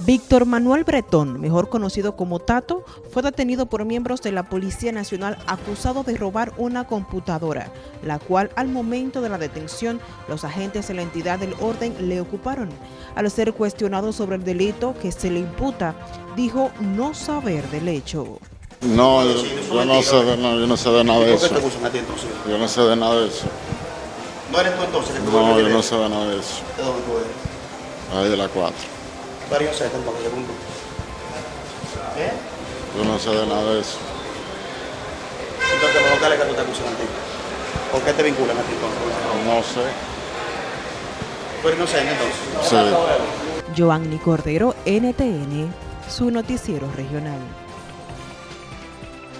Víctor Manuel Bretón, mejor conocido como Tato, fue detenido por miembros de la Policía Nacional acusado de robar una computadora, la cual al momento de la detención los agentes de la entidad del orden le ocuparon. Al ser cuestionado sobre el delito que se le imputa, dijo no saber del hecho. No, yo, yo no sé de, no, yo no sé de nada de ¿Por qué eso. Yo no sé de nada de eso. ¿No eres tú entonces No, yo no sé de nada de eso. ¿De dónde tú eres? Ahí de la 4. Varios set entonces, según tú. ¿Eh? Yo no sé de nada de eso. Entonces los locales que tú te acusan a ti. ¿Por qué te vinculan a ti entonces? No sé. ¿Tú eres inocente entonces? Sí. Joanny Cordero, NTN, su noticiero regional.